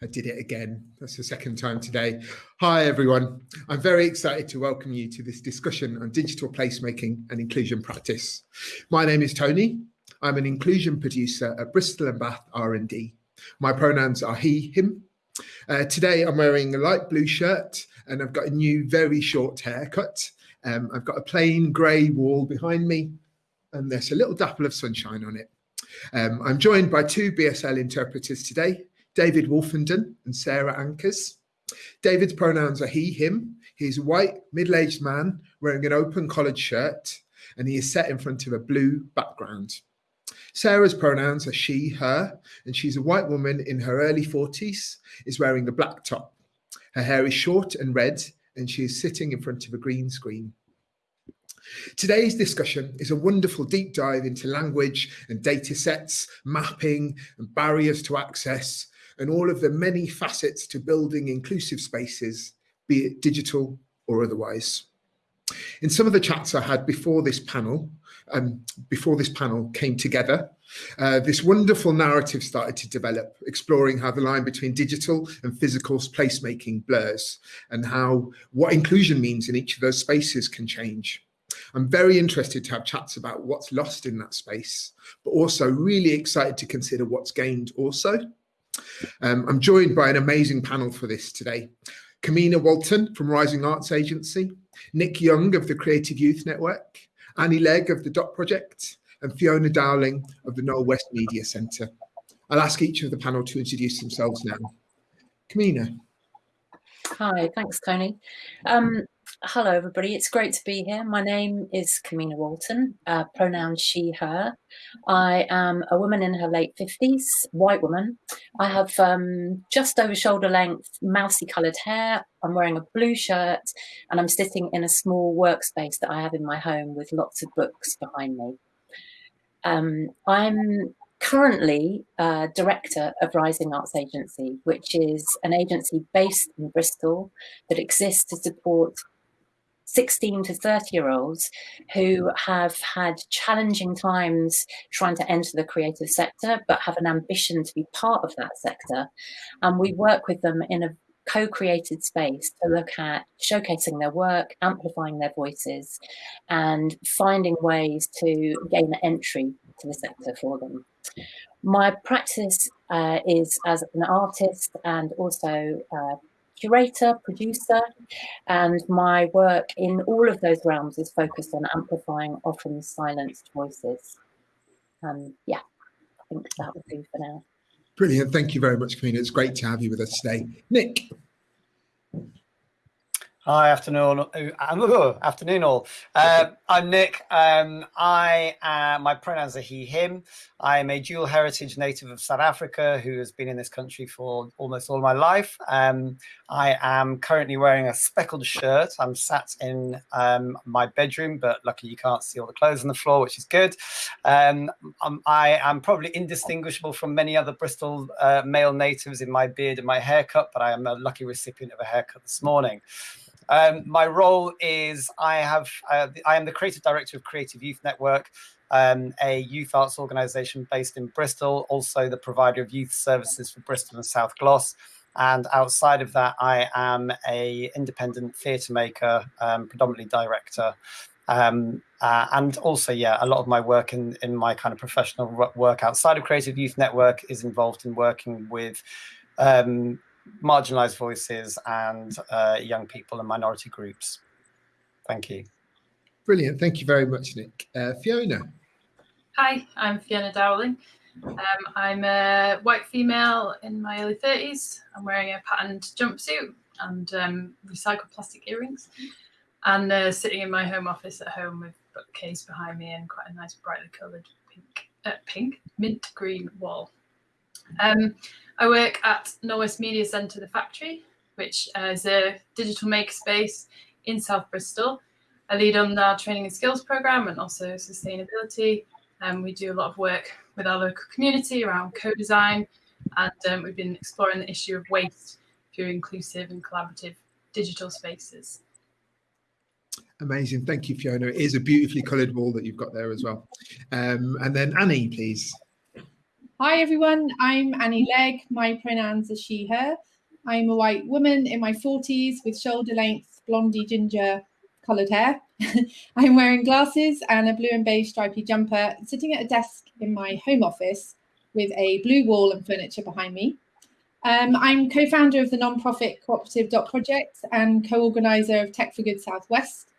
I did it again. That's the second time today. Hi, everyone. I'm very excited to welcome you to this discussion on digital placemaking and inclusion practice. My name is Tony. I'm an inclusion producer at Bristol and Bath R&D. My pronouns are he, him. Uh, today, I'm wearing a light blue shirt and I've got a new, very short haircut. Um, I've got a plain grey wall behind me and there's a little dapple of sunshine on it. Um, I'm joined by two BSL interpreters today, David Wolfenden and Sarah Ankers. David's pronouns are he, him. He's a white, middle-aged man wearing an open collared shirt and he is set in front of a blue background. Sarah's pronouns are she, her, and she's a white woman in her early 40s, is wearing a black top. Her hair is short and red, and she is sitting in front of a green screen. Today's discussion is a wonderful deep dive into language and data sets, mapping and barriers to access, and all of the many facets to building inclusive spaces, be it digital or otherwise. In some of the chats I had before this panel, um, before this panel came together, uh, this wonderful narrative started to develop, exploring how the line between digital and physical placemaking blurs and how what inclusion means in each of those spaces can change. I'm very interested to have chats about what's lost in that space, but also really excited to consider what's gained also. Um, I'm joined by an amazing panel for this today. Kamina Walton from Rising Arts Agency, Nick Young of the Creative Youth Network, Annie Legg of the DOT Project, and Fiona Dowling of the Knowle West Media Centre. I'll ask each of the panel to introduce themselves now. Kamina. Hi, thanks, Tony. Um, Hello, everybody. It's great to be here. My name is Kamina Walton, uh, pronouns she, her. I am a woman in her late 50s, white woman. I have um, just over shoulder length, mousy coloured hair. I'm wearing a blue shirt and I'm sitting in a small workspace that I have in my home with lots of books behind me. Um, I'm currently uh, director of Rising Arts Agency, which is an agency based in Bristol that exists to support 16 to 30 year olds who have had challenging times trying to enter the creative sector, but have an ambition to be part of that sector. And we work with them in a co-created space to look at showcasing their work, amplifying their voices, and finding ways to gain entry to the sector for them. My practice uh, is as an artist and also uh, curator, producer, and my work in all of those realms is focused on amplifying often silenced voices. Um, yeah, I think that would do for now. Brilliant. Thank you very much, Kamina. It's great to have you with us today. Nick. Hi, afternoon. Uh, afternoon, all. Uh, I'm Nick. Um, I uh, my pronouns are he, him. I am a dual heritage native of South Africa who has been in this country for almost all my life. Um, I am currently wearing a speckled shirt. I'm sat in um, my bedroom, but lucky you can't see all the clothes on the floor, which is good. Um, um, I am probably indistinguishable from many other Bristol uh, male natives in my beard and my haircut, but I am a lucky recipient of a haircut this morning. Um, my role is I have uh, I am the creative director of Creative Youth Network, um, a youth arts organisation based in Bristol, also the provider of youth services for Bristol and South Glos. And outside of that, I am a independent theatre maker, um, predominantly director. Um, uh, and also, yeah, a lot of my work in, in my kind of professional work outside of Creative Youth Network is involved in working with um, marginalized voices and uh, young people and minority groups. Thank you. Brilliant. Thank you very much, Nick. Uh, Fiona. Hi, I'm Fiona Dowling. Um, I'm a white female in my early 30s. I'm wearing a patterned jumpsuit and um, recycled plastic earrings and uh, sitting in my home office at home with a bookcase behind me and quite a nice brightly coloured pink, uh, pink, mint green wall. Um, I work at Knowle West Media Centre, the factory, which uh, is a digital makerspace in South Bristol. I lead on our training and skills program and also sustainability. Um, we do a lot of work with our local community around co-design, and um, we've been exploring the issue of waste through inclusive and collaborative digital spaces. Amazing. Thank you, Fiona. It is a beautifully coloured wall that you've got there as well. Um, and then Annie, please. Hi, everyone. I'm Annie Legg. My pronouns are she, her. I'm a white woman in my 40s with shoulder length, blondie ginger coloured hair. I'm wearing glasses and a blue and beige stripy jumper, sitting at a desk in my home office with a blue wall and furniture behind me. Um, I'm co-founder of the non-profit cooperative Dot Project and co-organizer of Tech for Good Southwest.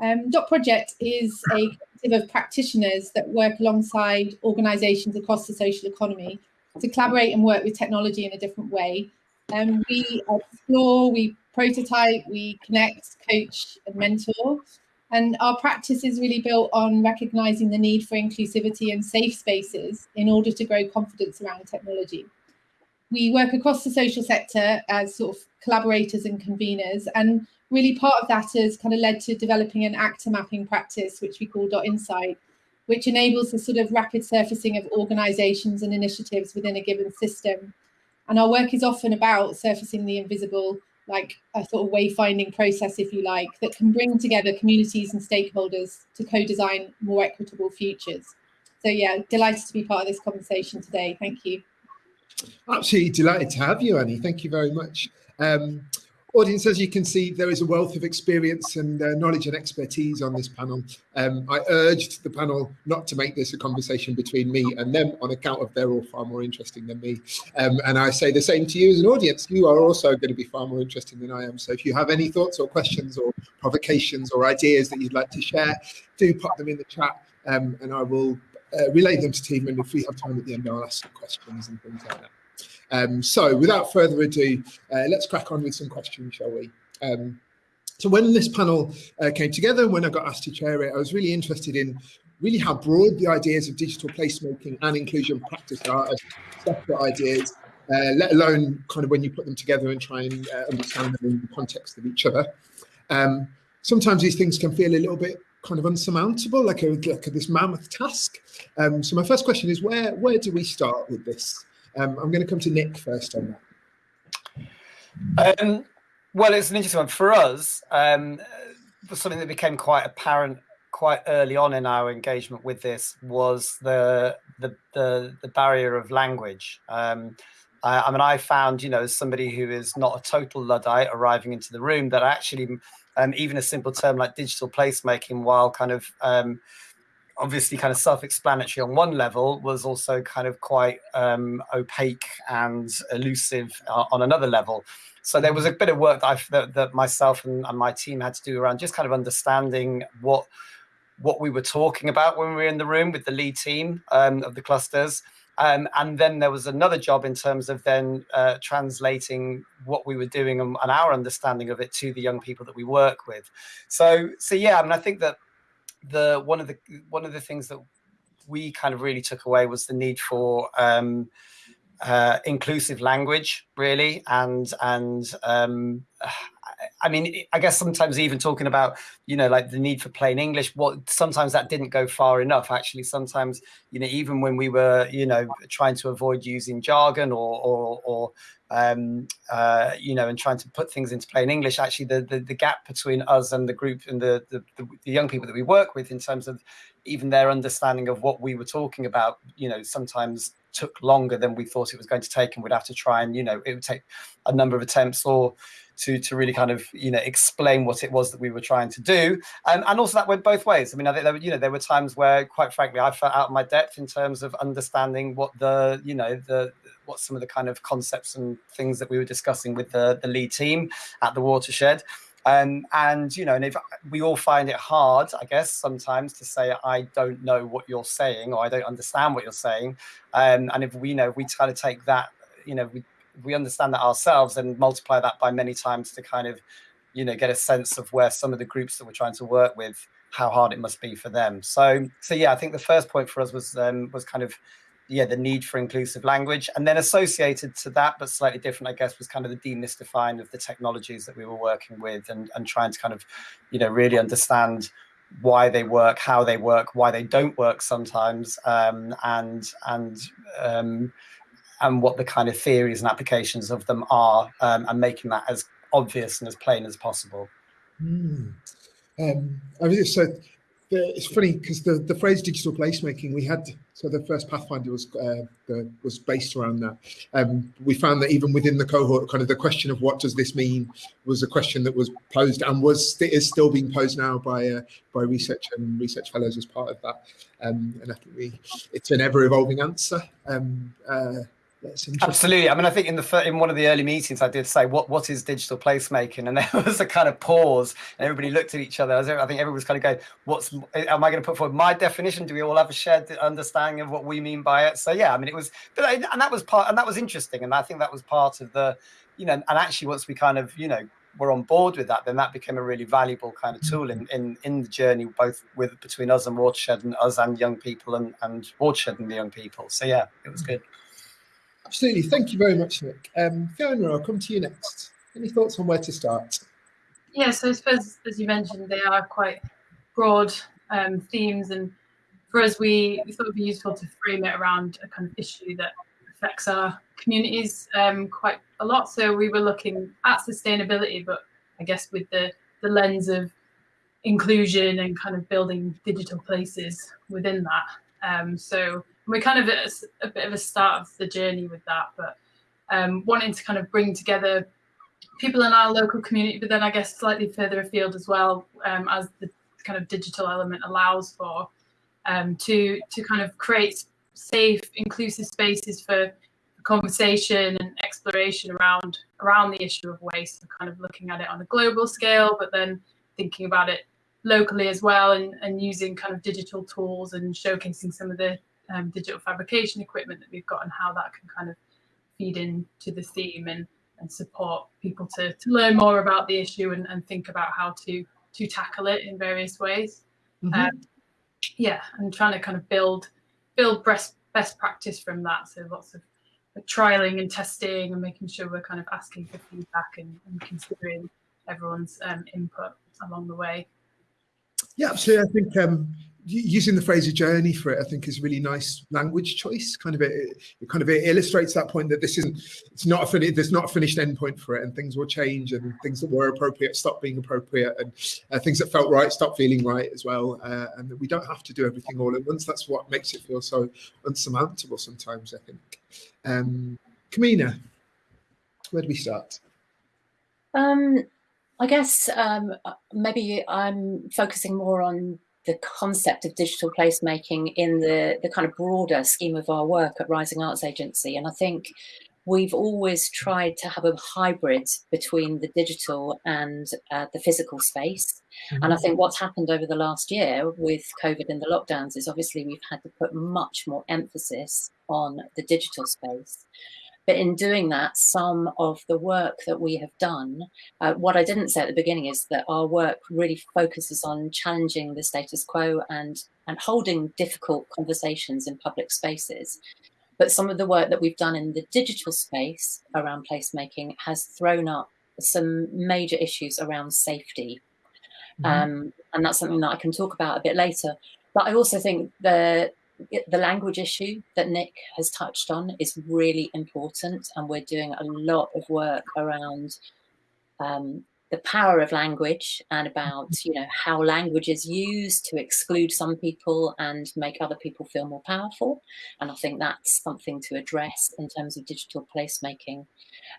Um, Dot Project is a collective of practitioners that work alongside organisations across the social economy to collaborate and work with technology in a different way. Um, we explore, we prototype, we connect, coach, and mentor. And our practice is really built on recognizing the need for inclusivity and safe spaces in order to grow confidence around technology. We work across the social sector as sort of collaborators and conveners, and really part of that has kind of led to developing an actor mapping practice, which we call Dot Insight, which enables the sort of rapid surfacing of organizations and initiatives within a given system. And our work is often about surfacing the invisible, like a sort of wayfinding process, if you like, that can bring together communities and stakeholders to co-design more equitable futures. So yeah, delighted to be part of this conversation today. Thank you. Absolutely delighted to have you, Annie. Thank you very much. Um, Audience, as you can see, there is a wealth of experience and uh, knowledge and expertise on this panel. Um, I urged the panel not to make this a conversation between me and them on account of they're all far more interesting than me. Um, and I say the same to you as an audience. You are also going to be far more interesting than I am. So if you have any thoughts or questions or provocations or ideas that you'd like to share, do pop them in the chat um, and I will uh, relay them to team. And if we have time at the end, I'll ask questions and things like that. Um, so without further ado, uh, let's crack on with some questions, shall we? Um, so when this panel uh, came together, when I got asked to chair it, I was really interested in really how broad the ideas of digital placemaking and inclusion practice are as separate ideas, uh, let alone kind of when you put them together and try and uh, understand them in the context of each other. Um, sometimes these things can feel a little bit kind of unsurmountable, like, a, like a, this mammoth task. Um, so my first question is, where where do we start with this? Um, I'm going to come to Nick first on that. Um, well, it's an interesting one for us. Um, something that became quite apparent quite early on in our engagement with this was the the the, the barrier of language. Um, I, I, mean, I found, you know, as somebody who is not a total luddite arriving into the room, that actually, um, even a simple term like digital placemaking, while kind of um, obviously kind of self-explanatory on one level was also kind of quite um, opaque and elusive uh, on another level. So there was a bit of work that, that, that myself and, and, my team had to do around just kind of understanding what what we were talking about when we were in the room with the lead team um, of the clusters um, and then there was another job in terms of then uh, translating what we were doing and, and our understanding of it to the young people that we work with. So so yeah i mean i think that the one of the one of the things that we kind of really took away was the need for um, uh, inclusive language, really, and and um, I mean, I guess sometimes even talking about, you know, like the need for plain English, what sometimes that didn't go far enough. Actually, sometimes, you know, even when we were, you know, trying to avoid using jargon or, or, or um, uh, you know, and trying to put things into plain English, actually, the, the, the gap between us and the group and the, the, the young people that we work with in terms of even their understanding of what we were talking about, you know, sometimes took longer than we thought it was going to take, and we'd have to try and, you know, it would take a number of attempts or to to really kind of you know explain what it was that we were trying to do. And and also that went both ways. I mean i think there were you know there were times where quite frankly i felt out of my depth in terms of understanding what the you know the what some of the kind of concepts and things that we were discussing with the the lead team at the watershed. Um, and you know, and if we all find it hard, I guess sometimes to say I don't know what you're saying or I don't understand what you're saying, um, and if we you know we kind of take that, you know, we we understand that ourselves and multiply that by many times to kind of you know get a sense of where some of the groups that we're trying to work with how hard it must be for them so so yeah i think the first point for us was um was kind of yeah, the need for inclusive language. And then associated to that, but slightly different, I guess, was kind of the demystifying of the technologies that we were working with and, and trying to kind of, you know, really understand why they work, how they work, why they don't work sometimes, um, and and um, and what the kind of theories and applications of them are, um, and making that as obvious and as plain as possible. Mm. Um, I just so it's funny because the, the phrase digital placemaking we had so the first pathfinder was uh, the, was based around that um, we found that even within the cohort kind of the question of what does this mean was a question that was posed and was is still being posed now by uh, by research and research fellows as part of that um, and i think we it's an ever evolving answer um, uh, Absolutely. I mean, I think in the in one of the early meetings, I did say, "What what is digital placemaking?" And there was a kind of pause, and everybody looked at each other. I think everyone was kind of going, "What's? Eh, am I going to put forward my definition? Do we all have a shared understanding of what we mean by it?" So yeah, I mean, it was, but and that was part, and that was interesting, and I think that was part of the, you know, and actually once we kind of, you know, were on board with that, then that became a really valuable kind of tool in in, in the journey, both with between us and Watershed and us and young people and and Watershed and the young people. So yeah, it was good. Absolutely. Thank you very much, Nick. Um, Fiona, I'll come to you next. Any thoughts on where to start? Yeah, so I suppose, as you mentioned, they are quite broad um, themes. And for us, we, we thought it would be useful to frame it around a kind of issue that affects our communities um, quite a lot. So we were looking at sustainability, but I guess with the, the lens of inclusion and kind of building digital places within that. Um, so we're kind of at a, a, bit of a start of the journey with that, but um, wanting to kind of bring together people in our local community, but then I guess slightly further afield as well, um, as the kind of digital element allows for, um, to to kind of create safe, inclusive spaces for conversation and exploration around around the issue of waste, kind of looking at it on a global scale, but then thinking about it locally as well, and, and using kind of digital tools and showcasing some of the um, digital fabrication equipment that we've got and how that can kind of feed into the theme and, and support people to, to learn more about the issue and, and think about how to to tackle it in various ways. Mm-hmm. Um, yeah, and trying to kind of build build best best practice from that. So lots of trialing and testing and making sure we're kind of asking for feedback and, and considering everyone's um, input along the way. Yeah, absolutely. I think um, using the phrase "a journey" for it, I think, is really nice language choice. Kind of, it, it kind of it illustrates that point that this isn't, it's not a fin- there's not a finished endpoint for it, and things will change, and things that were appropriate stop being appropriate, and uh, things that felt right stop feeling right as well, uh, and we don't have to do everything all at once. That's what makes it feel so unsurmountable sometimes. I think. Um, Kamina, where do we start? Um, I guess um, maybe I'm focusing more on the concept of digital placemaking in the, the kind of broader scheme of our work at Rising Arts Agency. And I think we've always tried to have a hybrid between the digital and uh, the physical space. Mm-hmm. And I think what's happened over the last year with COVID and the lockdowns is obviously we've had to put much more emphasis on the digital space. But in doing that, some of the work that we have done, uh, what I didn't say at the beginning is that our work really focuses on challenging the status quo and, and holding difficult conversations in public spaces. But some of the work that we've done in the digital space around placemaking has thrown up some major issues around safety. Mm-hmm. Um, and that's something that I can talk about a bit later. But I also think the the language issue that Nick has touched on is really important, and we're doing a lot of work around um, the power of language and about you know how language is used to exclude some people and make other people feel more powerful. And I think that's something to address in terms of digital placemaking.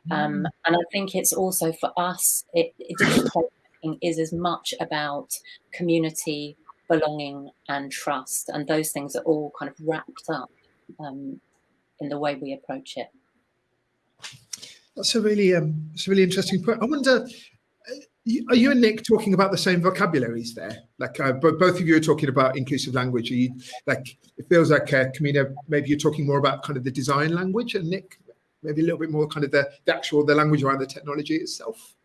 Um, mm. and I think it's also for us, it, it, digital placemaking is as much about community belonging and trust. And those things are all kind of wrapped up um, in the way we approach it. That's a really, um, it's a really interesting point. I wonder, uh, are you and Nick talking about the same vocabularies there? Like uh, both of you are talking about inclusive language. Are you like it feels like uh, Kamina, maybe you're talking more about kind of the design language, and Nick maybe a little bit more kind of the, the actual the language around the technology itself.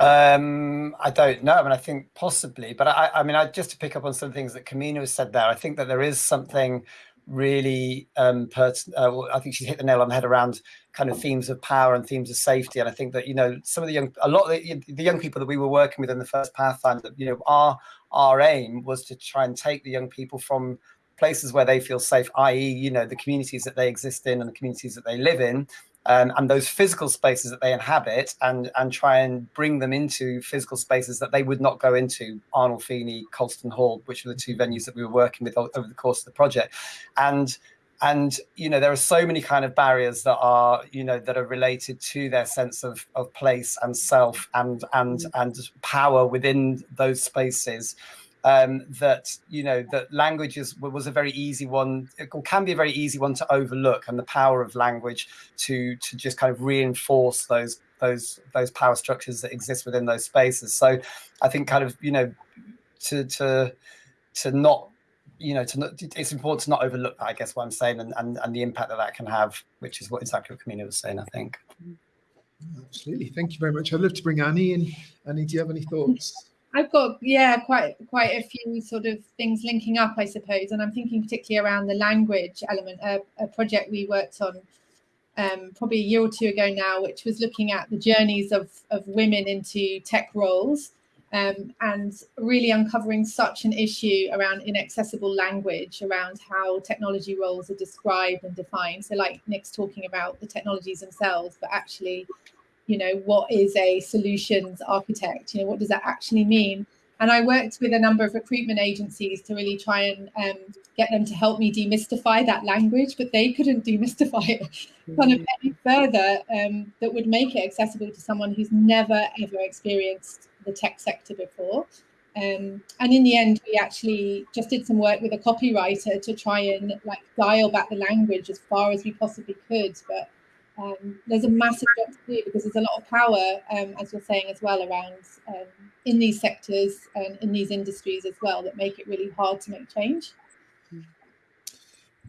Um, I don't know. I mean, I think possibly, but I, I mean, I, just to pick up on some things that Kamina said there, I think that there is something really um, uh, I think she's hit the nail on the head around kind of themes of power and themes of safety. And I think that you know some of the young, a lot of the, the young people that we were working with in the first Pathfinder, you know, our our aim was to try and take the young people from places where they feel safe, i.e., you know, the communities that they exist in and the communities that they live in, um, and those physical spaces that they inhabit and and try and bring them into physical spaces that they would not go into Arnolfini, Colston Hall, which were the two venues that we were working with over the course of the project. And and you know there are so many kind of barriers that are you know that are related to their sense of of place and self and and and power within those spaces um, that you know that language is, was a very easy one it can be a very easy one to overlook and the power of language to to just kind of reinforce those those those power structures that exist within those spaces. So i think kind of you know to to to not you know to not, it's important to not overlook that i guess what i'm saying and, and and the impact that that can have which is what exactly what Kamina was saying i think. Absolutely. Thank you very much. I'd love to bring annie in. Annie do you have any thoughts I've got yeah quite quite a few sort of things linking up, I suppose, and I'm thinking particularly around the language element. A, project we worked on um, probably a year or two ago now, which was looking at the journeys of of women into tech roles, um, and really uncovering such an issue around inaccessible language, around how technology roles are described and defined. So, like Nick's talking about the technologies themselves, but actually you know, what is a solutions architect? You know, what does that actually mean? And I worked with a number of recruitment agencies to really try and um, get them to help me demystify that language, but they couldn't demystify it kind of any further um, that would make it accessible to someone who's never ever experienced the tech sector before. Um, and in the end, we actually just did some work with a copywriter to try and like dial back the language as far as we possibly could. But um, there's a massive job to do because there's a lot of power, um, as you're saying as well, around um, in these sectors and in these industries as well that make it really hard to make change.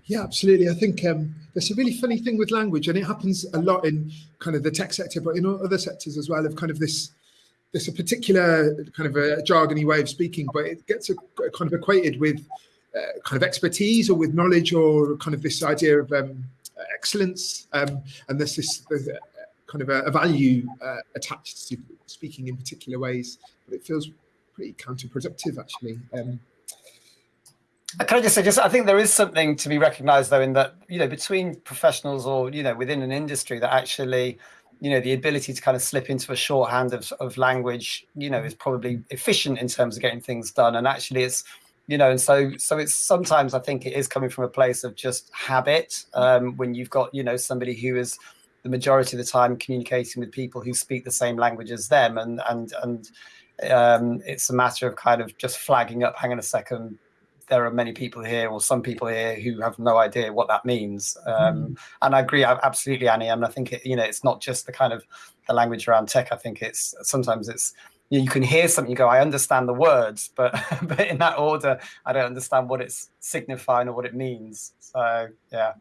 Yeah, absolutely. I think um, there's a really funny thing with language, and it happens a lot in kind of the tech sector, but in other sectors as well. Of kind of this, there's a particular kind of a jargony way of speaking, but it gets a, kind of equated with uh, kind of expertise or with knowledge or kind of this idea of um, excellence, um, and there's this a, kind of a, a value uh, attached to speaking in particular ways, but it feels pretty counterproductive actually. Um, can I just say, just I think there is something to be recognised though in that you know between professionals or you know within an industry that actually you know the ability to kind of slip into a shorthand of, of language you know is probably efficient in terms of getting things done and actually it's you know and so so it's sometimes i think it is coming from a place of just habit um, when you've got you know somebody who is the majority of the time communicating with people who speak the same language as them. And and and um, it's a matter of kind of just flagging up hang on a second there are many people here or some people here who have no idea what that means. Um, mm. and i agree absolutely annie. And i think it, you know it's not just the kind of the language around tech. I think it's sometimes it's you can hear something, you go, I understand the words, but but in that order, I don't understand what it's signifying or what it means. So yeah.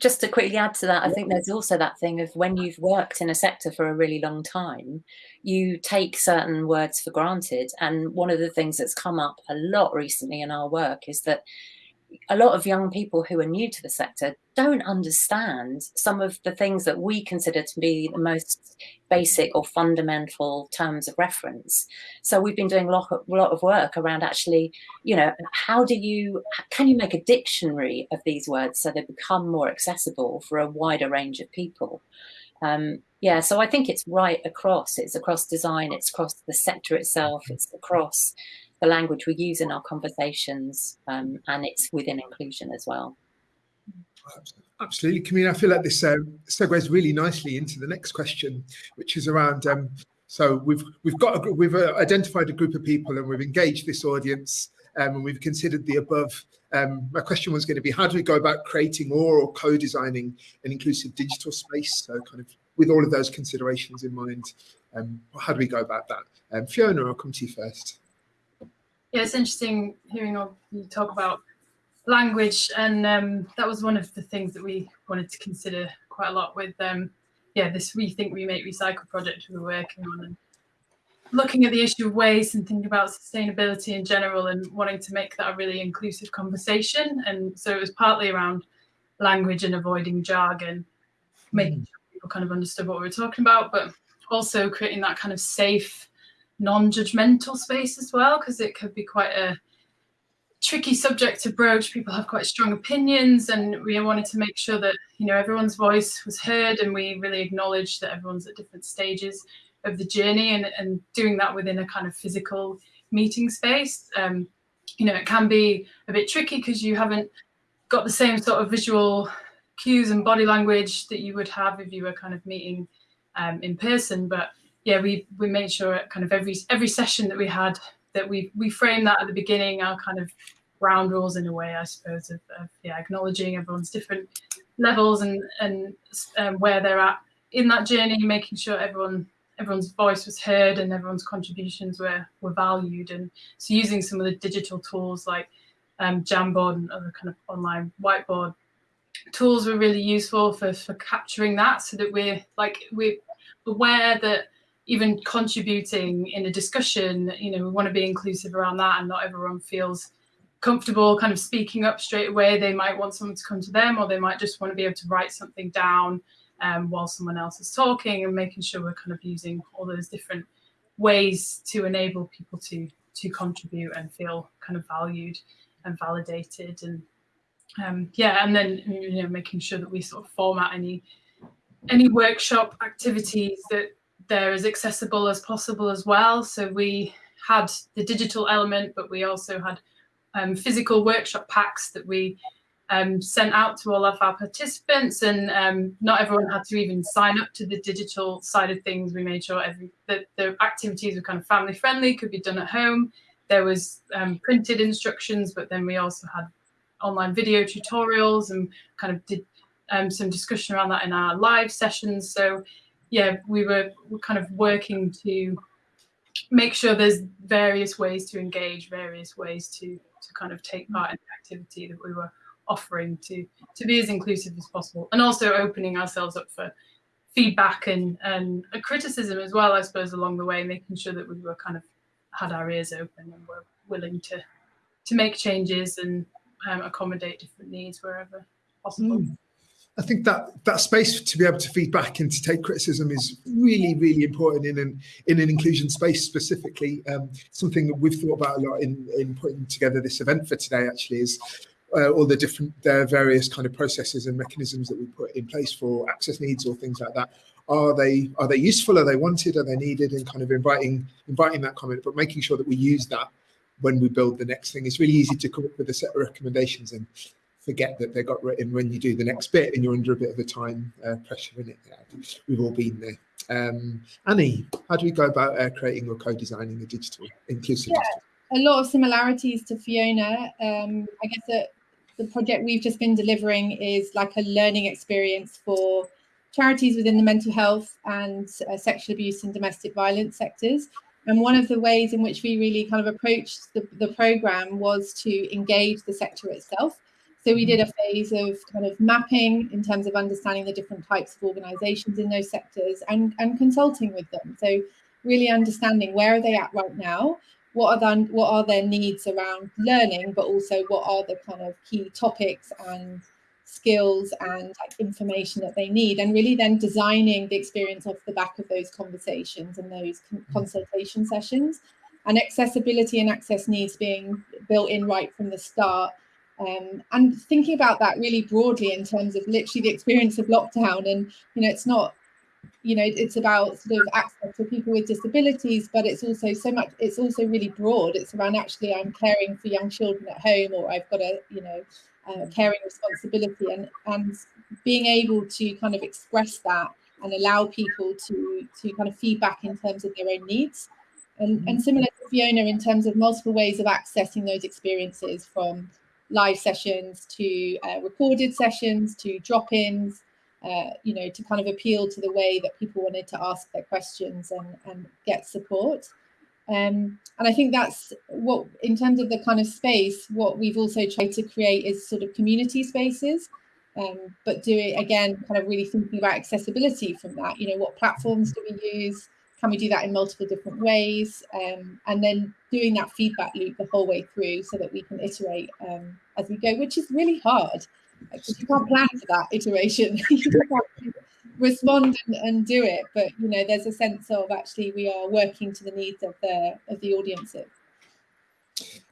Just to quickly add to that, I think there's also that thing of when you've worked in a sector for a really long time, you take certain words for granted. And one of the things that's come up a lot recently in our work is that a lot of young people who are new to the sector don't understand some of the things that we consider to be the most basic or fundamental terms of reference. So we've been doing a lot, lot of work around actually, you know, how do you, can you make a dictionary of these words so they become more accessible for a wider range of people? Um, yeah, so I think it's right across. It's across design, it's across the sector itself, it's across the language we use in our conversations, um, and it's within inclusion as well. Absolutely, Camille. I feel like this uh, segues really nicely into the next question, which is around. Um, so we've we've got a, we've uh, identified a group of people and we've engaged this audience um, and we've considered the above. Um, my question was going to be how do we go about creating or, or co-designing an inclusive digital space? So kind of with all of those considerations in mind, um, how do we go about that? Um, Fiona, I'll come to you first yeah, it's interesting hearing you talk about language, and um, that was one of the things that we wanted to consider quite a lot with um, yeah this rethink remake recycle project we were working on, and looking at the issue of waste and thinking about sustainability in general and wanting to make that a really inclusive conversation. And so it was partly around language and avoiding jargon, making mm. sure people kind of understood what we were talking about, but also creating that kind of safe, non-judgmental space as well, because it could be quite a tricky subject to broach. People have quite strong opinions, and we wanted to make sure that you know everyone's voice was heard, and we really acknowledged that everyone's at different stages of the journey, and, and doing that within a kind of physical meeting space. Um, you know, it can be a bit tricky because you haven't got the same sort of visual cues and body language that you would have if you were kind of meeting um, in person. But yeah, we we made sure at kind of every every session that we had that we we framed that at the beginning, our kind of ground rules in a way, I suppose, of, of yeah, acknowledging everyone's different levels and and um, where they're at in that journey, making sure everyone everyone's voice was heard and everyone's contributions were were valued. And so using some of the digital tools like um, Jamboard and other kind of online whiteboard tools were really useful for for capturing that, so that we're like we're aware that even contributing in a discussion, you know, we want to be inclusive around that and not everyone feels comfortable kind of speaking up straight away. They might want someone to come to them or they might just want to be able to write something down um, while someone else is talking and making sure we're kind of using all those different ways to enable people to to contribute and feel kind of valued and validated and um, yeah and then you know making sure that we sort of format any any workshop activities that they're as accessible as possible as well. So we had the digital element, but we also had um, physical workshop packs that we um, sent out to all of our participants, and um, not everyone had to even sign up to the digital side of things. We made sure every that the activities were kind of family friendly, could be done at home. There was um, printed instructions, but then we also had online video tutorials and kind of did um, some discussion around that in our live sessions. So yeah, we were, kind of working to make sure there's various ways to engage, various ways to to kind of take part in the activity that we were offering to to be as inclusive as possible, and also opening ourselves up for feedback and and criticism as well, I suppose, along the way, making sure that we were kind of had our ears open and were willing to to make changes and um, accommodate different needs wherever possible. Mm. I think that that space to be able to feed back and to take criticism is really, really important in an in an inclusion space specifically. Um, something that we've thought about a lot in in putting together this event for today actually is uh, all the different uh, various kind of processes and mechanisms that we put in place for access needs or things like that. Are they are they useful? Are they wanted? Are they needed? And kind of inviting inviting that comment, but making sure that we use that when we build the next thing. It's really easy to come up with a set of recommendations and forget that they got written when you do the next bit and you're under a bit of a time uh, pressure in it. Yeah, we've all been there. Um, Annie, how do we go about uh, creating or co-designing a digital inclusive? Yeah, a lot of similarities to Fiona. Um, I guess that the project we've just been delivering is like a learning experience for charities within the mental health and uh, sexual abuse and domestic violence sectors. And one of the ways in which we really kind of approached the, the program was to engage the sector itself. So we did mm. a phase of kind of mapping in terms of understanding the different types of organizations in those sectors and, and consulting with them. So really understanding where are they at right now, what are the, what are their needs around learning, but also what are the kind of key topics and skills and like, information that they need, and really then designing the experience off the back of those conversations and those mm. consultation sessions, and accessibility and access needs being built in right from the start um, and thinking about that really broadly in terms of literally the experience of lockdown and you know it's not you know it's about sort of access for people with disabilities but it's also so much it's also really broad. It's around actually i'm caring for young children at home or i've got a you know uh, caring responsibility and and being able to kind of express that and allow people to to kind of feedback in terms of their own needs. And and similar to fiona in terms of multiple ways of accessing those experiences from live sessions to uh, recorded sessions to drop-ins, uh, you know, to kind of appeal to the way that people wanted to ask their questions and, and get support. Um, and I think that's what, in terms of the kind of space, what we've also tried to create is sort of community spaces, um, but do it again, kind of really thinking about accessibility from that. You know, what platforms do we use? Can we do that in multiple different ways? Um, and then doing that feedback loop the whole way through so that we can iterate um, as we go, which is really hard because you can't plan for that iteration. you can't respond and, and, do it, but you know, there's a sense of actually we are working to the needs of the of the audiences.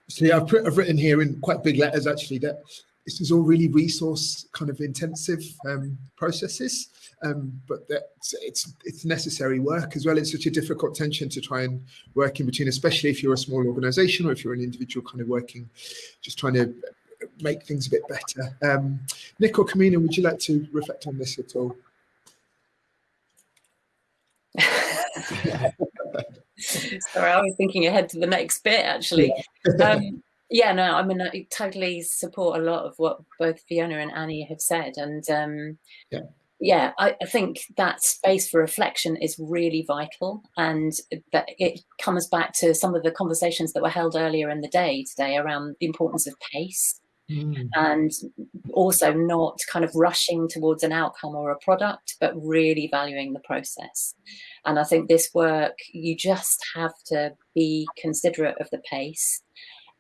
See, I've, put, I've written here in quite big letters actually that this is all really resource kind of intensive um, processes, um, but that it's it's necessary work as well. It's such a difficult tension to try and work in between, especially if you're a small organisation or if you're an individual kind of working, just trying to make things a bit better. Um, Nick or Kamina, would you like to reflect on this at all? Sorry, I was thinking ahead to the next bit actually. Um, yeah, no, I mean, I totally support a lot of what both Fiona and Annie have said. And um, yeah, yeah I, I, think that space for reflection is really vital. And that it comes back to some of the conversations that were held earlier in the day today around the importance of pace. Mm. And also not kind of rushing towards an outcome or a product, but really valuing the process. And I think this work, you just have to be considerate of the pace.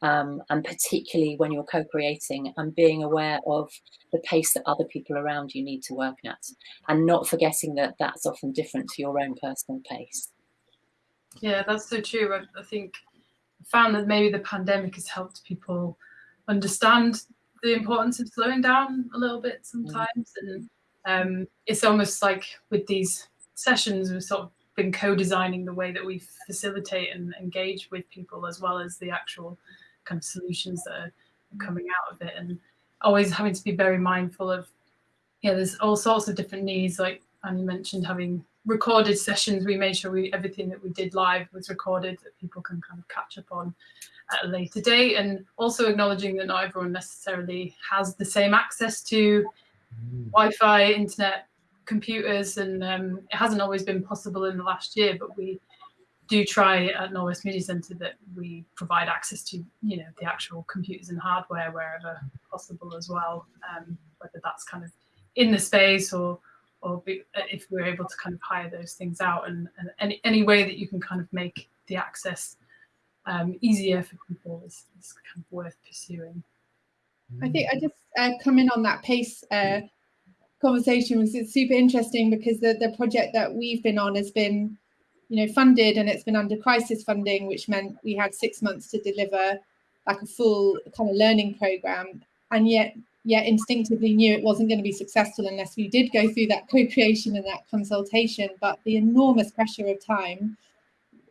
Um, and particularly when you're co-creating and being aware of the pace that other people around you need to work at and not forgetting that that's often different to your own personal pace. Yeah, that's so true. I, I think I found that maybe the pandemic has helped people understand the importance of slowing down a little bit sometimes. Mm. And um, it's almost like with these sessions, we've sort of been co-designing the way that we facilitate and engage with people as well as the actual kind of solutions that are coming out of it and always having to be very mindful of yeah there's all sorts of different needs like Annie mentioned having recorded sessions we made sure we everything that we did live was recorded that people can kind of catch up on at a later date and also acknowledging that not everyone necessarily has the same access to mm. Wi-Fi internet computers, and um, it hasn't always been possible in the last year, but we do try at Knowle West Media Centre that we provide access to, you know, the actual computers and hardware wherever possible as well, um, whether that's kind of in the space or or be, if we're able to kind of hire those things out and, and any, any way that you can kind of make the access um, easier for people is, is, kind of worth pursuing. I think I just uh, come in on that pace uh, conversation was super interesting because the, the project that we've been on has been, you know, funded and it's been under crisis funding, which meant we had six months to deliver like a full kind of learning program. And yet, yet instinctively knew it wasn't going to be successful unless we did go through that co-creation and that consultation. But the enormous pressure of time,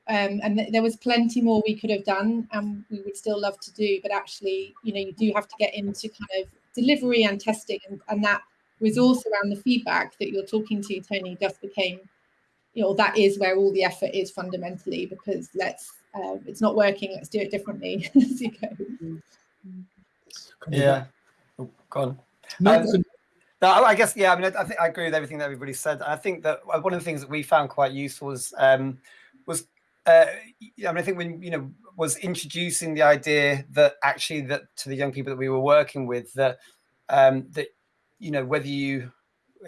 um, and th there was plenty more we could have done and we would still love to do. But actually, you know, you do have to get into kind of delivery and testing and, and that resource around the feedback that you're talking to, Tony, just became, you know, that is where all the effort is fundamentally because let's, uh, it's not working, let's do it differently as you go. Yeah, oh, go on. No, um, no, I guess, yeah, I mean, I, I, think I agree with everything that everybody said. I think that one of the things that we found quite useful was, um, was uh, I mean, I think when, you know, was introducing the idea that actually that to the young people that we were working with, that um, that you know, whether you,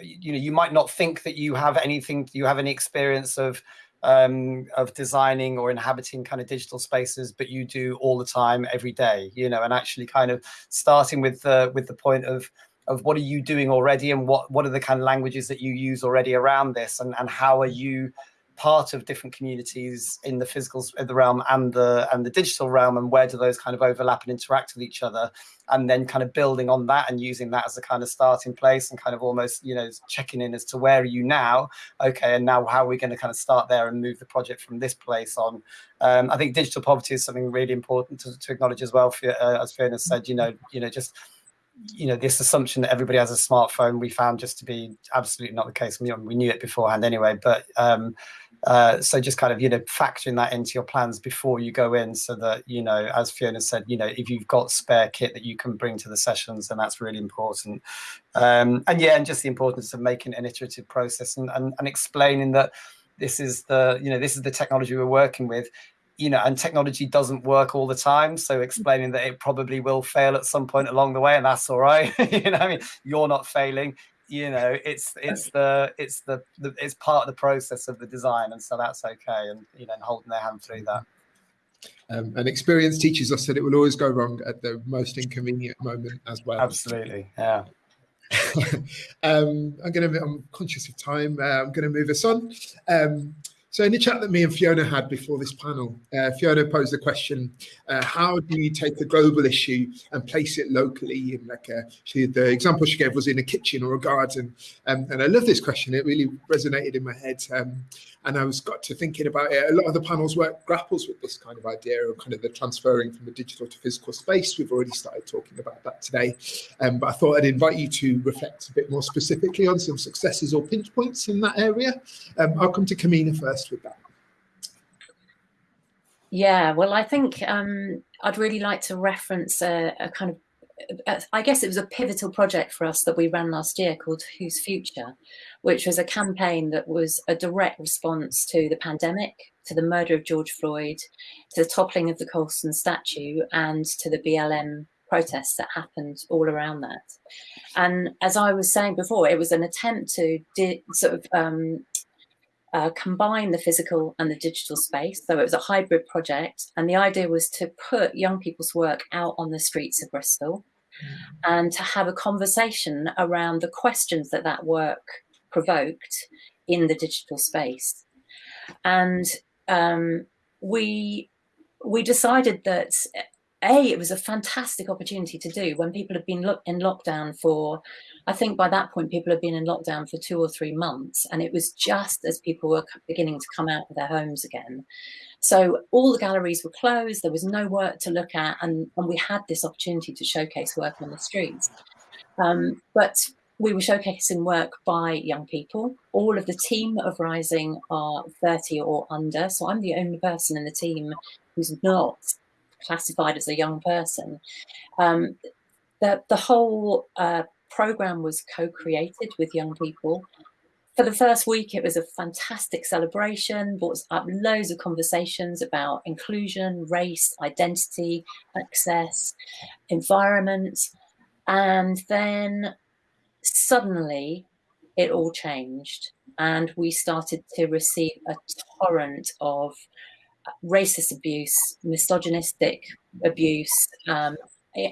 you know, you might not think that you have anything, you have any experience of, um, of designing or inhabiting kind of digital spaces, but you do all the time, every day, you know, and actually kind of starting with the, with the point of, of what are you doing already and what, what are the kind of languages that you use already around this and, and how are you part of different communities in the physical the realm and the and the digital realm and where do those kind of overlap and interact with each other? And then kind of building on that and using that as a kind of starting place and kind of almost you know checking in as to where are you now? Okay and now how are we going to kind of start there and move the project from this place on? Um, i think digital poverty is something really important to, to acknowledge as well for, uh, as fiona said you know you know just you know this assumption that everybody has a smartphone we found just to be absolutely not the case. We, we knew it beforehand anyway but um uh, so just kind of, you know, factoring that into your plans before you go in so that, you know, as Fiona said, you know, if you've got spare kit that you can bring to the sessions, then that's really important. Um, and yeah, and just the importance of making an iterative process and, and, and explaining that this is the, you know, this is the technology we're working with you know, and technology doesn't work all the time. So explaining that it probably will fail at some point along the way, and that's all right. you know, I mean, you're not failing you know it's it's the it's the, the it's part of the process of the design and so that's okay and you know and holding their hand through that. Um, and experience teaches us that it will always go wrong at the most inconvenient moment as well. Absolutely yeah. Um, i'm gonna i'm conscious of time uh, i'm gonna move us on. Um, so in the chat that me and Fiona had before this panel, uh, Fiona posed the question, uh, how do you take a global issue and place it locally? In like a, she, the example she gave was in a kitchen or a garden. Um, and I love this question. It really resonated in my head. Um, and I was got to thinking about it. A lot of the panels work grapples with this kind of idea of kind of the transferring from the digital to physical space. We've already started talking about that today. Um, but I thought I'd invite you to reflect a bit more specifically on some successes or pinch points in that area. Um, I'll come to Kamina first with that? Yeah, well, I think um, I'd really like to reference a, a kind of I guess it was a pivotal project for us that we ran last year called Whose Future, which was a campaign that was a direct response to the pandemic, to the murder of George Floyd, to the toppling of the Colston statue, and to the BLM protests that happened all around that. And as I was saying before, it was an attempt to sort of um, uh, combine the physical and the digital space. So it was a hybrid project. And the idea was to put young people's work out on the streets of Bristol mm. and to have a conversation around the questions that that work provoked in the digital space. And um, we we decided that a it was a fantastic opportunity to do when people have been lo in lockdown for I think by that point, people had been in lockdown for two or three months, and it was just as people were beginning to come out of their homes again. So all the galleries were closed, there was no work to look at, and, and we had this opportunity to showcase work on the streets. Um, but we were showcasing work by young people. All of the team of Rising are 30 or under, so I'm the only person in the team who's not classified as a young person. Um, the, the whole uh, program was co-created with young people. For the first week, it was a fantastic celebration, brought up loads of conversations about inclusion, race, identity, access, environment. And then suddenly it all changed and we started to receive a torrent of racist abuse, misogynistic abuse, um,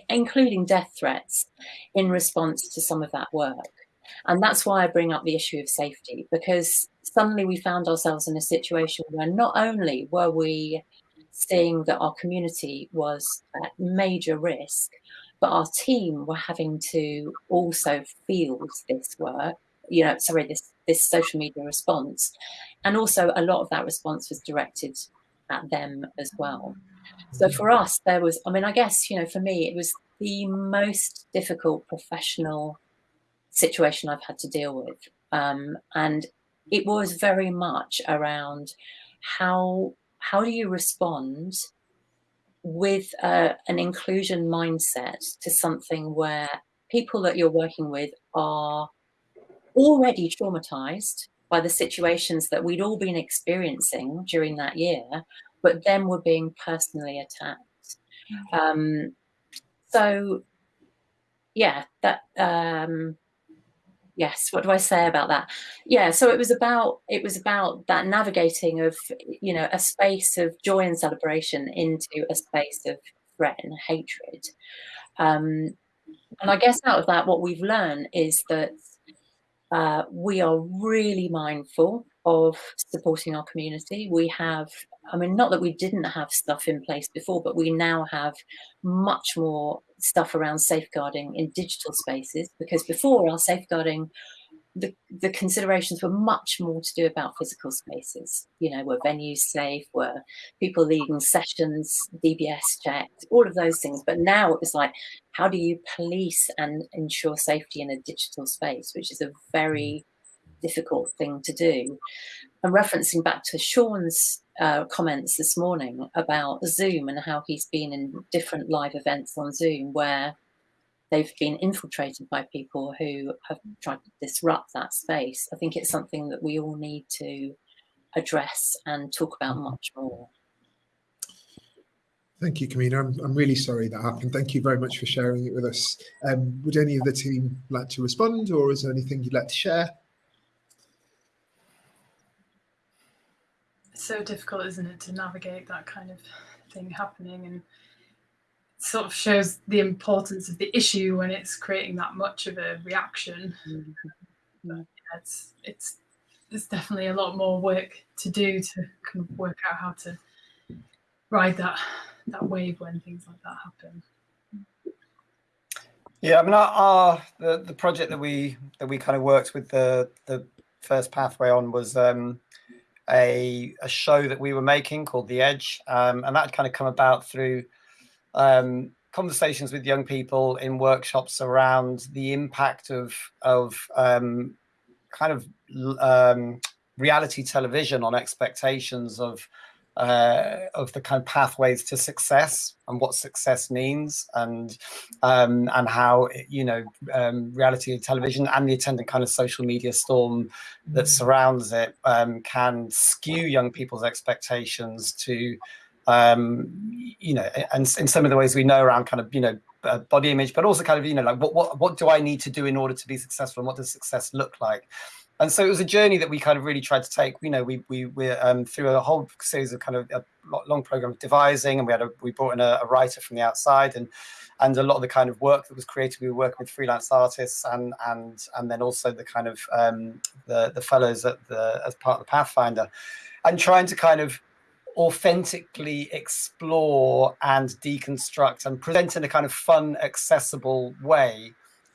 including death threats in response to some of that work. And that's why I bring up the issue of safety, because suddenly we found ourselves in a situation where not only were we seeing that our community was at major risk, but our team were having to also field this work, you know, sorry, this, this social media response. And also a lot of that response was directed at them as well. So for us, there was, I mean, I guess, you know, for me, it was the most difficult professional situation I've had to deal with. Um, and it was very much around how how do you respond with uh, an inclusion mindset to something where people that you're working with are already traumatized by the situations that we'd all been experiencing during that year but then were being personally attacked. Mm. Um, so, yeah, that um, yes. What do I say about that? Yeah, so it was about it was about that navigating of you know a space of joy and celebration into a space of threat and hatred. Um, and I guess out of that, what we've learned is that uh, we are really mindful of supporting our community. We have, I mean, not that we didn't have stuff in place before, but we now have much more stuff around safeguarding in digital spaces because before our safeguarding the, the considerations were much more to do about physical spaces. You know, were venues safe? Were people leading sessions, DBS checked, all of those things. But now it was like, how do you police and ensure safety in a digital space, which is a very difficult thing to do. And referencing back to Sean's uh, comments this morning about Zoom and how he's been in different live events on Zoom where they've been infiltrated by people who have tried to disrupt that space. I think it's something that we all need to address and talk about much more. Thank you, Kamina. I'm, I'm really sorry that happened. Thank you very much for sharing it with us. Um, would any of the team like to respond or is there anything you'd like to share? It's so difficult, isn't it, to navigate that kind of thing happening and sort of shows the importance of the issue when it's creating that much of a reaction. But, yeah, it's it's there's definitely a lot more work to do to kind of work out how to ride that that wave when things like that happen. Yeah, I mean, our, our the the project that we that we kind of worked with the the first pathway on was um, a a show that we were making called The Edge, um, and that kind of come about through um, conversations with young people in workshops around the impact of of um, kind of um, reality television on expectations of uh, of the kind of pathways to success and what success means and um, and how you know um, reality television and the attendant kind of social media storm that surrounds it um, can skew young people's expectations to um, you know and in some of the ways we know around kind of you know uh, body image but also kind of you know like what, what what do I need to do in order to be successful and what does success look like and so it was a journey that we kind of really tried to take. You know, we we we um, through a whole series of kind of a long program of devising, and we had a we brought in a, a, writer from the outside, and and a lot of the kind of work that was created. We were working with freelance artists, and and and then also the kind of um, the the fellows at the as part of the Pathfinder, and trying to kind of authentically explore and deconstruct and present in a kind of fun, accessible way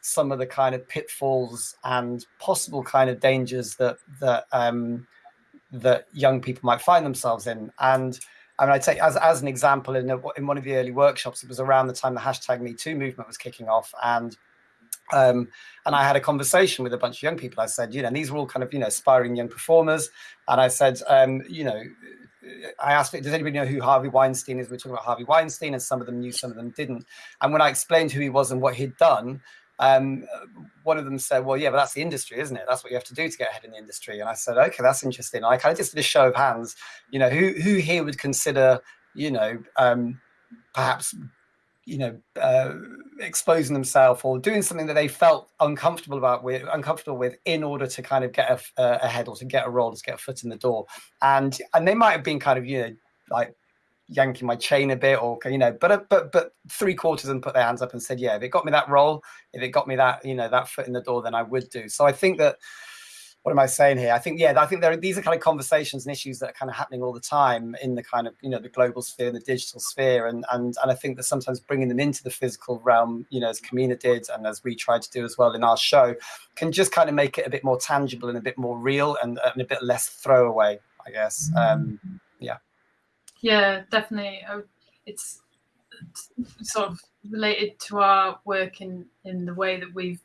some of the kind of pitfalls and possible kind of dangers that that um, that young people might find themselves in. And I mean, I'd say as, as an example, in, a, in one of the early workshops, it was around the time the hashtag Me Too movement was kicking off. And um, and I had a conversation with a bunch of young people. I said, you know, these were all kind of, you know, aspiring young performers. And I said, um, you know, I asked, does anybody know who Harvey Weinstein is? We are talking about Harvey Weinstein, and some of them knew, some of them didn't. And when I explained who he was and what he'd done, um, one of them said, well, yeah, but that's the industry, isn't it? That's what you have to do to get ahead in the industry. And I said, okay, that's interesting. I kind of just did a show of hands, you know, who, who here would consider, you know, um, perhaps, you know, uh, exposing themselves or doing something that they felt uncomfortable about with uncomfortable with in order to kind of get a, uh, ahead or to get a role, to get a foot in the door. And, and they might have been kind of, you know, like yanking my chain a bit or you know but but but three quarters of them put their hands up and said yeah if it got me that role if it got me that you know that foot in the door then i would do. So i think that what am i saying here? I think yeah i think there are these are kind of conversations and issues that are kind of happening all the time in the kind of you know the global sphere and the digital sphere and and and i think that sometimes bringing them into the physical realm you know as Kamina did and as we tried to do as well in our show can just kind of make it a bit more tangible and a bit more real and, and a bit less throwaway i guess. Um yeah yeah, definitely. It's sort of related to our work in in the way that we've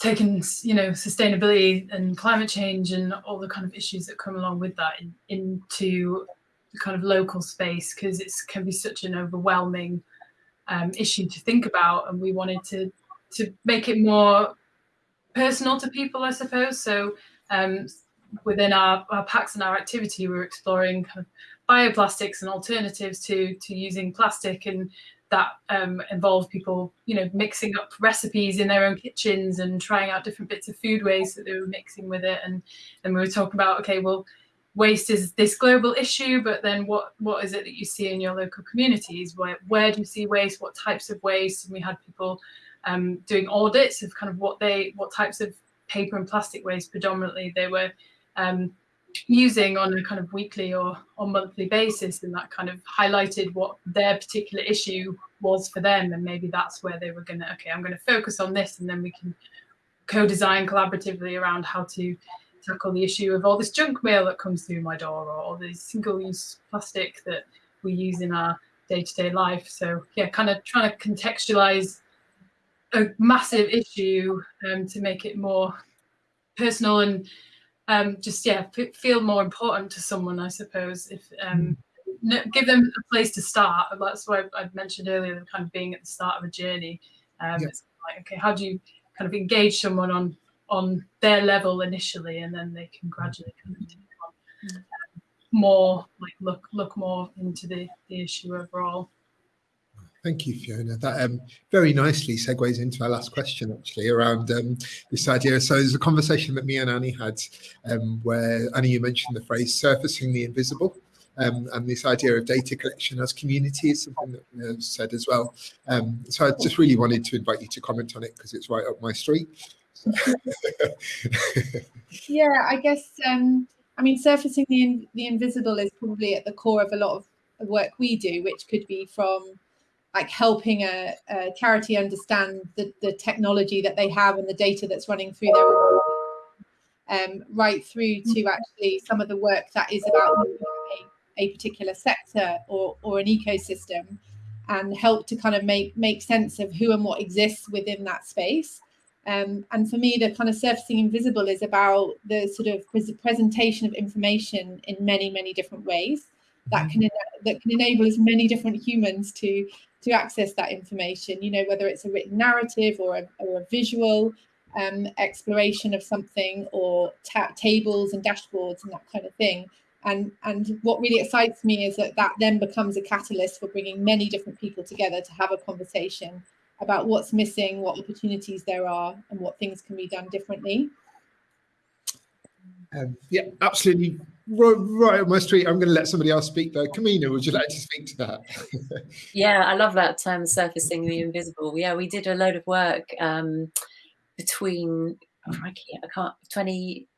taken, you know, sustainability and climate change and all the kind of issues that come along with that in, into the kind of local space because it can be such an overwhelming um, issue to think about, and we wanted to to make it more personal to people, I suppose. So um, within our, our packs and our activity, we're exploring kind of bioplastics and alternatives to to using plastic and that um, involve people, you know, mixing up recipes in their own kitchens and trying out different bits of food waste that they were mixing with it. And then we were talking about, okay, well, waste is this global issue, but then what what is it that you see in your local communities? Where where do you see waste? What types of waste? And we had people um, doing audits of kind of what they what types of paper and plastic waste predominantly they were um, using on a kind of weekly or, or monthly basis and that kind of highlighted what their particular issue was for them and maybe that's where they were going to okay i'm going to focus on this and then we can co-design collaboratively around how to tackle the issue of all this junk mail that comes through my door or all this single-use plastic that we use in our day-to-day -day life. So yeah kind of trying to contextualize a massive issue um, to make it more personal and um, just yeah feel more important to someone i suppose if um, mm. give them a place to start that's why i mentioned earlier kind of being at the start of a journey um, yeah. it's like okay how do you kind of engage someone on on their level initially and then they can gradually kind of take on mm. more like look look more into the the issue overall. Thank you, Fiona. That um, very nicely segues into our last question, actually, around um, this idea. So there's a conversation that me and Annie had um, where, Annie, you mentioned the phrase surfacing the invisible. Um, and this idea of data collection as community is something that you know, said as well. Um, so I just really wanted to invite you to comment on it because it's right up my street. yeah, I guess, um, I mean, surfacing the, in, the invisible is probably at the core of a lot of work we do, which could be from like helping a, a charity understand the, the technology that they have and the data that's running through their um, right through to actually some of the work that is about a, a particular sector or, or an ecosystem and help to kind of make make sense of who and what exists within that space. Um, and for me, the kind of surfacing invisible is about the sort of presentation of information in many, many different ways that can that can enable as many different humans to to access that information, you know, whether it's a written narrative or a, or a visual um, exploration of something or tables and dashboards and that kind of thing. And, and what really excites me is that that then becomes a catalyst for bringing many different people together to have a conversation about what's missing, what opportunities there are, and what things can be done differently. Um, yeah, absolutely right, right on my street. I'm going to let somebody else speak though. Kamina, would you like to speak to that? yeah, I love that term, surfacing the invisible. Yeah, we did a load of work um, between, oh, I can't, 20,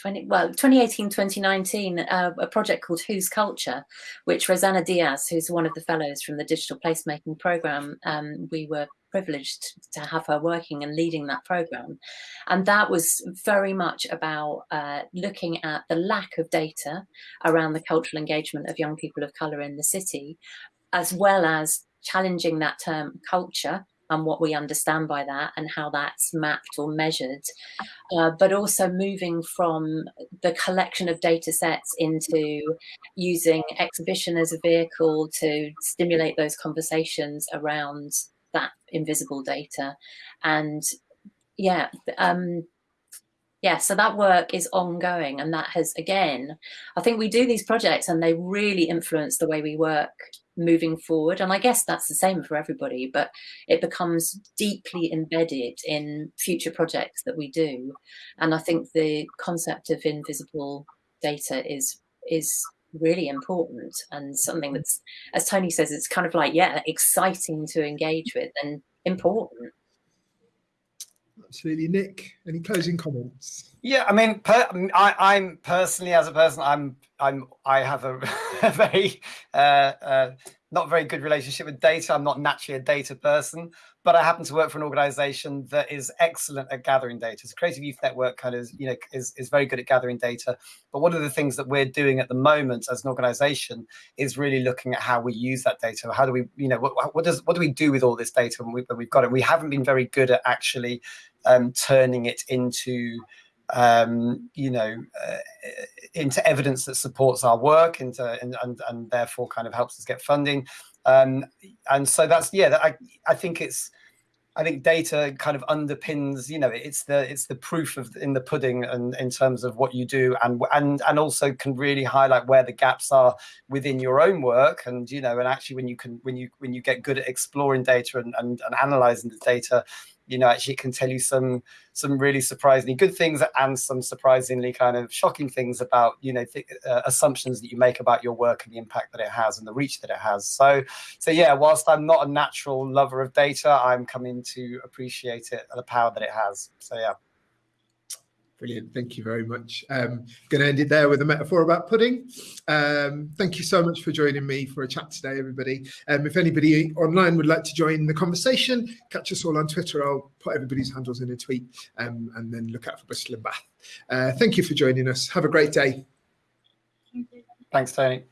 20, well, 2018, 2019, uh, a project called Whose Culture, which Rosanna Diaz, who's one of the fellows from the Digital Placemaking Program, um, we were privileged to have her working and leading that program. And that was very much about uh, looking at the lack of data around the cultural engagement of young people of colour in the city, as well as challenging that term culture and what we understand by that and how that's mapped or measured, uh, but also moving from the collection of data sets into using exhibition as a vehicle to stimulate those conversations around that invisible data. And yeah, um, yeah, so that work is ongoing and that has, again, I think we do these projects and they really influence the way we work moving forward. And I guess that's the same for everybody, but it becomes deeply embedded in future projects that we do. And I think the concept of invisible data is is really important and something mm. that's, as Tony says, it's kind of like, yeah, exciting to engage with and important. Absolutely. Nick, any closing comments? Yeah, I mean, per, I, am personally, as a person, I'm, I'm, I have a, a very, uh, uh, not very good relationship with data. I'm not naturally a data person, but I happen to work for an organization that is excellent at gathering data. So Creative Youth Network kind of, is, you know, is, is very good at gathering data. But one of the things that we're doing at the moment as an organization is really looking at how we use that data. How do we, you know, what, what does, what do we do with all this data when, we, we've got it? We haven't been very good at actually um, turning it into, um, you know, uh, into evidence that supports our work into, and, and, and therefore kind of helps us get funding. Um, and so that's, yeah, I, I think it's, I think data kind of underpins, you know, it's the it's the proof of in the pudding and in terms of what you do and and and also can really highlight where the gaps are within your own work. And you know, and actually when you can when you when you get good at exploring data and, and, and analyzing the data, you know, actually can tell you some some really surprisingly good things and some surprisingly kind of shocking things about, you know, uh, assumptions that you make about your work and the impact that it has and the reach that it has. So, so yeah, whilst I'm not a natural lover of data, I'm coming to appreciate it, and the power that it has. So yeah. Brilliant. Thank you very much. Um, going to end it there with a metaphor about pudding. Um, thank you so much for joining me for a chat today, everybody. Um, if anybody online would like to join the conversation, catch us all on Twitter. I'll put everybody's handles in a tweet um, and then look out for Bristol and Bath. Uh, thank you for joining us. Have a great day. Thanks, Tony.